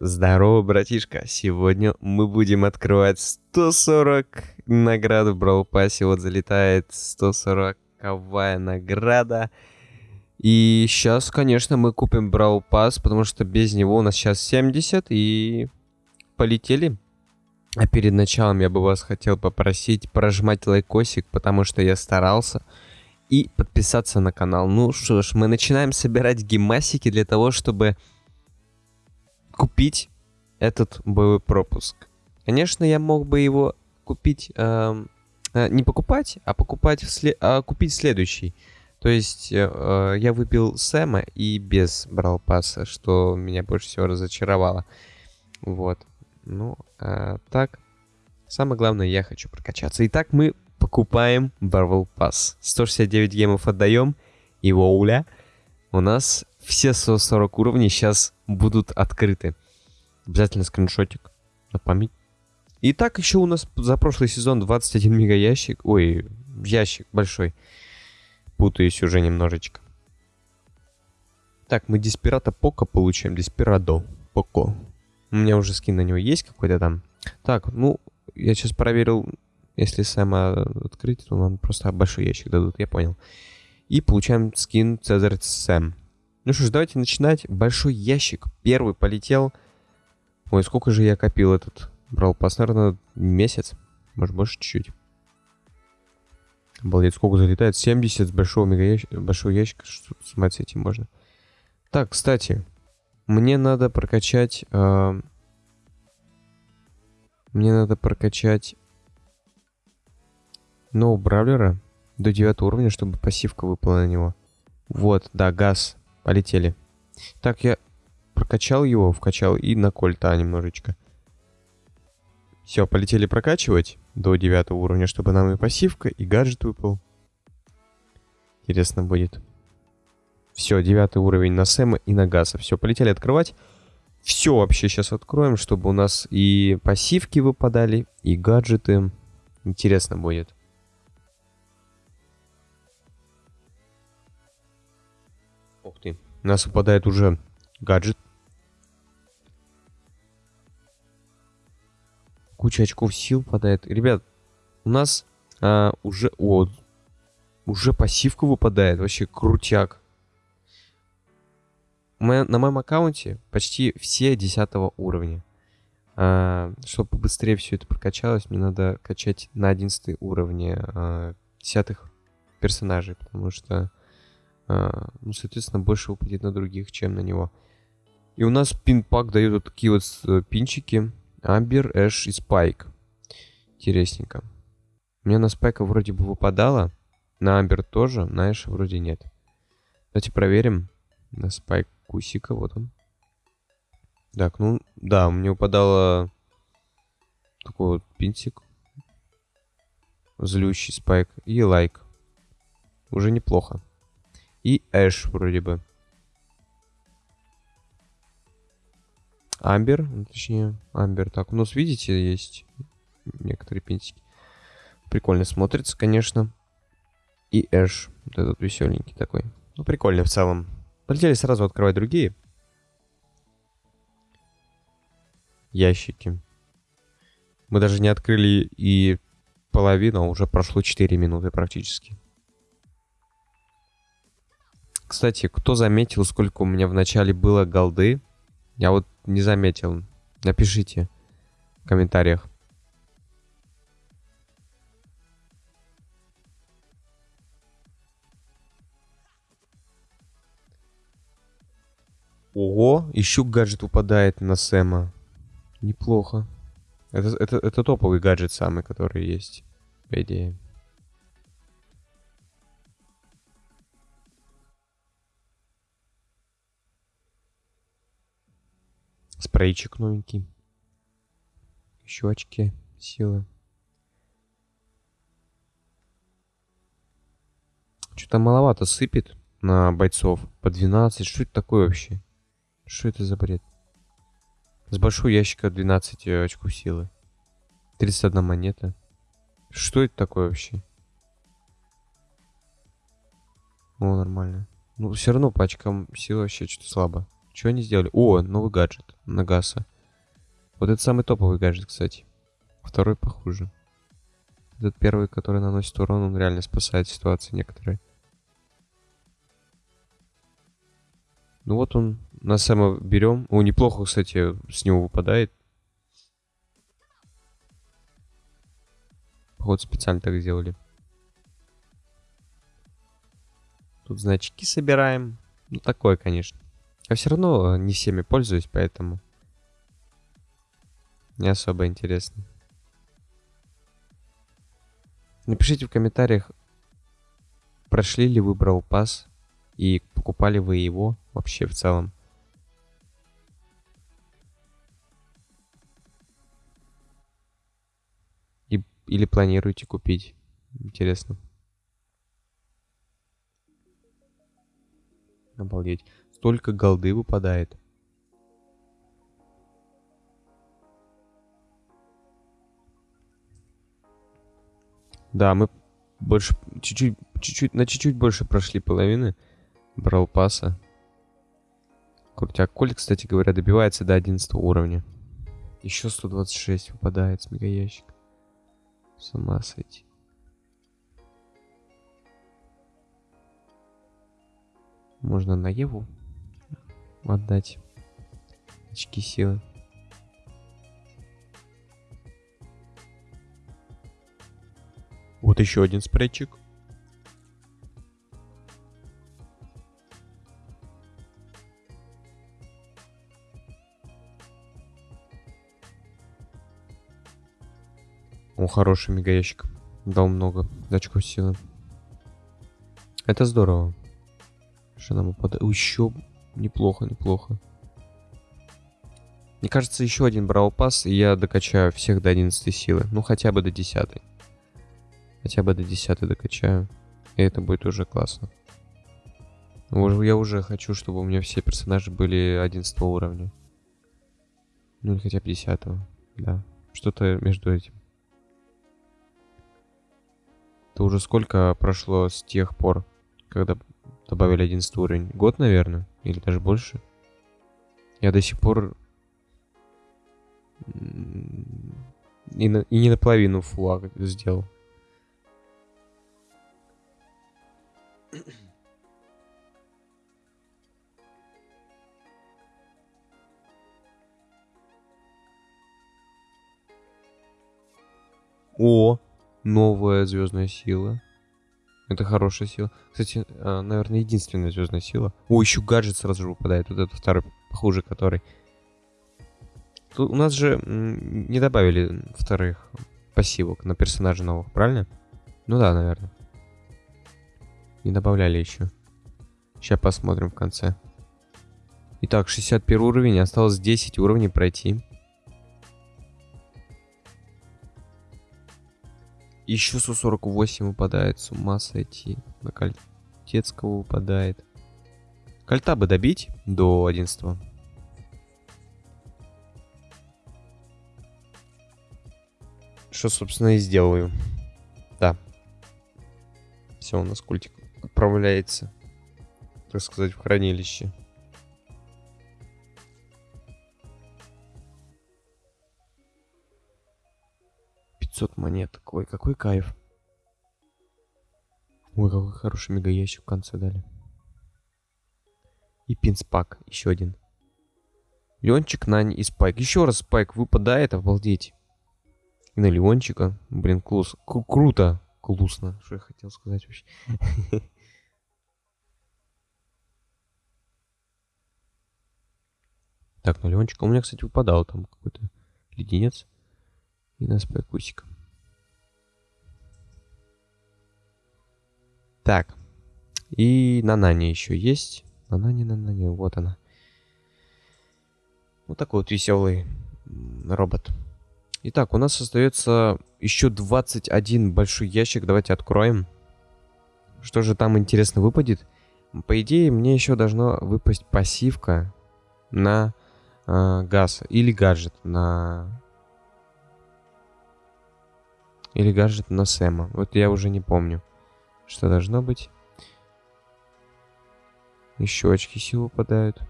Здорово, братишка. Сегодня мы будем открывать 140 наград в Brawl Pass. Вот залетает 140-ковая награда. И сейчас, конечно, мы купим Brawl Pass, потому что без него у нас сейчас 70. И полетели. А перед началом я бы вас хотел попросить прожимать лайкосик, потому что я старался. И подписаться на канал. Ну что ж, мы начинаем собирать гемасики для того, чтобы купить этот боевой пропуск. Конечно, я мог бы его купить, э, э, не покупать, а покупать, вслед, а купить следующий. То есть э, э, я выпил Сэма и без брал пасса, что меня больше всего разочаровало. Вот. Ну, э, так. Самое главное, я хочу прокачаться. Итак, мы покупаем Барвел Пасс. 169 гемов отдаем. И воуля. У нас все 140 уровней сейчас будут открыты. Обязательно скриншотик на память. И так еще у нас за прошлый сезон 21 мега ящик. Ой, ящик большой. Путаюсь уже немножечко. Так, мы Диспирата Пока получаем. Диспирадо Поко. У меня уже скин на него есть какой-то там. Так, ну, я сейчас проверил, если Сэма открыть, то нам просто большой ящик дадут, я понял. И получаем скин Цезарь Сэм. Ну что ж, давайте начинать. Большой ящик. Первый полетел. Ой, сколько же я копил этот брал пас, наверное, месяц. Может, больше чуть-чуть. Обалдеть, сколько залетает? 70 с большого мега ящика, большого ящика. Что снимать с этим можно? Так, кстати, мне надо прокачать... Э, мне надо прокачать нового бравлера до 9 уровня, чтобы пассивка выпала на него. Вот, да, газ. Полетели. Так, я прокачал его, вкачал и на кольта немножечко. Все, полетели прокачивать до 9 уровня, чтобы нам и пассивка, и гаджет выпал. Интересно будет. Все, 9 уровень на Сэма и на Газа. Все, полетели открывать. Все вообще сейчас откроем, чтобы у нас и пассивки выпадали, и гаджеты. Интересно будет. Нас выпадает уже гаджет. Куча очков сил выпадает. Ребят, у нас а, уже... О, уже пассивка выпадает. Вообще крутяк. Мы, на моем аккаунте почти все 10 уровня. А, чтобы побыстрее все это прокачалось, мне надо качать на 11 уровне а, 10 персонажей, потому что ну, соответственно, больше выпадет на других, чем на него. И у нас пин-пак дает вот такие вот э, пинчики. Амбер, Эш и Спайк. Интересненько. У меня на Спайка вроде бы выпадало. На Амбер тоже, на Эш вроде нет. Давайте проверим. На Спайк Кусика, вот он. Так, ну, да, мне выпадало такой вот пинтик. Злющий Спайк и лайк. Уже неплохо. Эш вроде бы. Амбер, ну, точнее, Амбер. Так, у нас, видите, есть некоторые пинтики. Прикольно смотрится, конечно. И Эш, вот этот веселенький такой. Ну, прикольно в целом. Полетели сразу открывать другие. Ящики. Мы даже не открыли и половину, а уже прошло 4 минуты практически. Кстати, кто заметил, сколько у меня в начале было голды? Я вот не заметил. Напишите в комментариях. Ого, еще гаджет упадает на Сэма. Неплохо. Это, это, это топовый гаджет самый, который есть, по идее. Спрейчик новенький. Еще очки силы. Что-то маловато сыпет на бойцов. По 12. Что это такое вообще? Что это за бред? С большого ящика 12 э, очков силы. 31 монета. Что это такое вообще? О, нормально. Ну, все равно по очкам силы вообще что-то слабо. Что они сделали? О, новый гаджет на Гаса. Вот это самый топовый гаджет, кстати. Второй похуже. Этот первый, который наносит урон, он реально спасает ситуации некоторые. Ну вот он на Сэма берем. О, неплохо, кстати, с него выпадает. Походу специально так сделали. Тут значки собираем. Ну, такое, конечно. Я все равно не всеми пользуюсь, поэтому... Не особо интересно. Напишите в комментариях, прошли ли вы Брал Пас и покупали вы его вообще в целом. И, или планируете купить. Интересно. Обалдеть. Столько голды выпадает. Да, мы больше, чуть-чуть, чуть-чуть, на чуть-чуть больше прошли половины брал паса. Крутяк. Коль, кстати говоря, добивается до 11 уровня. Еще 126 выпадает с мегаящика. С ума сойти. Можно на Еву отдать очки силы. Вот еще один спрейчик. О, хороший мегаящик. Дал много очков силы. Это здорово. Что нам упадает? Еще неплохо, неплохо. Мне кажется, еще один брал пас, и я докачаю всех до 11 силы. Ну, хотя бы до 10. Хотя бы до 10 докачаю. И это будет уже классно. Я уже хочу, чтобы у меня все персонажи были 11 уровня. Ну, или хотя бы 10. Да. Что-то между этим. Это уже сколько прошло с тех пор, когда добавили 11 уровень? Год, наверное? Или даже больше? Я до сих пор... И, на... и не наполовину флаг сделал. О, новая звездная сила. Это хорошая сила. Кстати, а, наверное, единственная звездная сила. О, еще гаджет сразу же выпадает. Вот этот второй, похуже который. Тут у нас же не добавили вторых пассивок на персонажа новых, правильно? Ну да, наверное. Не добавляли еще. Сейчас посмотрим в конце. Итак, 61 уровень. Осталось 10 уровней пройти. Еще 148 выпадает. С ума сойти. На Кольтецкого выпадает. Кольта бы добить до 11 Что, собственно, и сделаю. Да. Все, у нас культик отправляется, так сказать, в хранилище. Пятьсот монет. Ой, какой кайф. Ой, какой хороший мегаящик в конце дали. И пинспак, еще один. Леончик, Нань и Спайк. Еще раз Спайк выпадает, обалдеть. И на Леончика. Блин, клус. Кру круто. Клусно. Что я хотел сказать вообще. Так, ну Леончика у меня, кстати, выпадал там какой-то леденец. И нас кусик. Так. И на Нане еще есть. На Нане, на Нане, вот она. Вот такой вот веселый робот. Итак, у нас остается еще 21 большой ящик. Давайте откроем. Что же там интересно выпадет? По идее, мне еще должна выпасть пассивка на э, газ или гаджет на... Или гаджет на Сэма. Вот я уже не помню, что должно быть. Еще очки сил выпадают.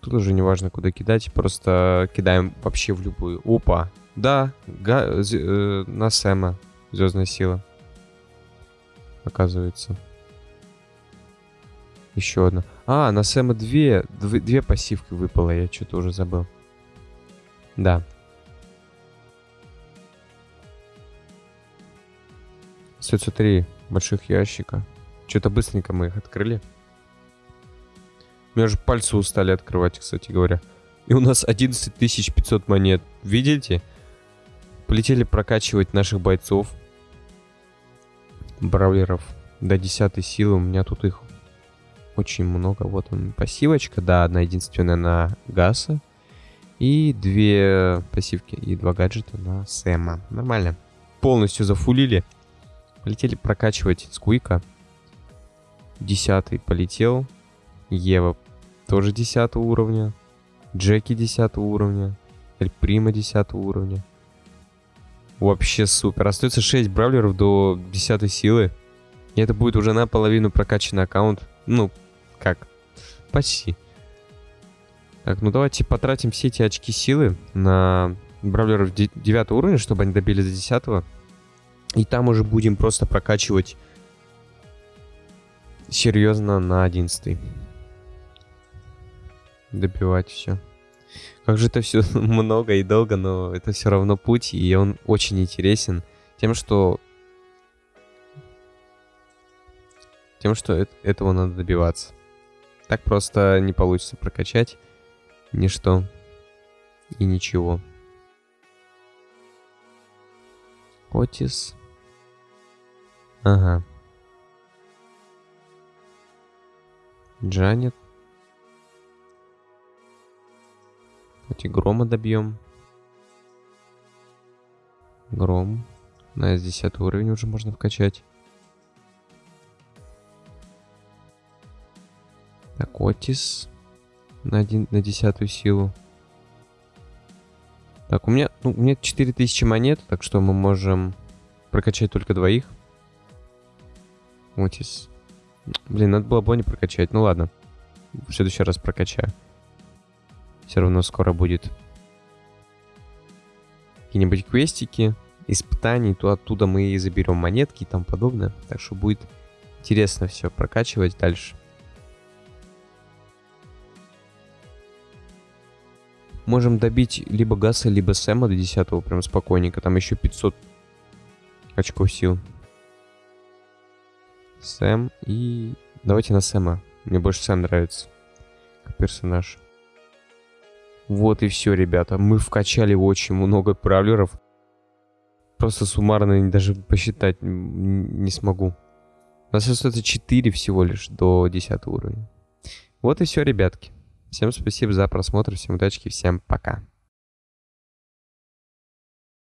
Тут уже не важно, куда кидать, просто кидаем вообще в любую. Опа, да, га э, на Сэма звездная сила. Оказывается. Еще одна. А, на Сэма две, две пассивки выпало, я что-то уже забыл. Да. Остается три больших ящика. Что-то быстренько мы их открыли. У меня же пальцы устали открывать, кстати говоря. И у нас 11 500 монет. Видите? Полетели прокачивать наших бойцов. Бравлеров до 10 силы. У меня тут их очень много. Вот он, пассивочка. Да, одна единственная на Гаса. И две пассивки и два гаджета на Сэма. Нормально. Полностью зафулили. Полетели прокачивать Скуика. Десятый полетел. Ева тоже 10 уровня. Джеки 10 уровня. Эль Прима 10 уровня. Вообще супер. Остается 6 бравлеров до 10 силы. И это будет уже наполовину прокачанный аккаунт. Ну, как? Почти. Так, ну давайте потратим все эти очки силы на бравлеров 9 уровня, чтобы они добили до 10. И там уже будем просто прокачивать серьезно на 11 добивать все. Как же это все много и долго, но это все равно путь, и он очень интересен тем, что тем, что это, этого надо добиваться. Так просто не получится прокачать ничто и ничего. Отис. Ага. Джанет. Давайте грома добьем. Гром. На S10 уровень уже можно вкачать. Так, Отис. На, один, на десятую силу. Так, у меня, ну, у меня 4000 монет, так что мы можем прокачать только двоих. Отис. Блин, надо было Бонни прокачать. Ну ладно. В следующий раз прокачаю. Все равно скоро будет какие-нибудь квестики, испытаний, то оттуда мы и заберем монетки и тому подобное. Так что будет интересно все прокачивать дальше. Можем добить либо Гаса, либо Сэма до 10 прям спокойненько. Там еще 500 очков сил. Сэм и... Давайте на Сэма. Мне больше Сэм нравится. Как персонаж. Вот и все, ребята. Мы вкачали очень много правлеров. Просто суммарно даже посчитать не смогу. У нас остается 4 всего лишь до 10 уровня. Вот и все, ребятки. Всем спасибо за просмотр, всем удачи, всем пока.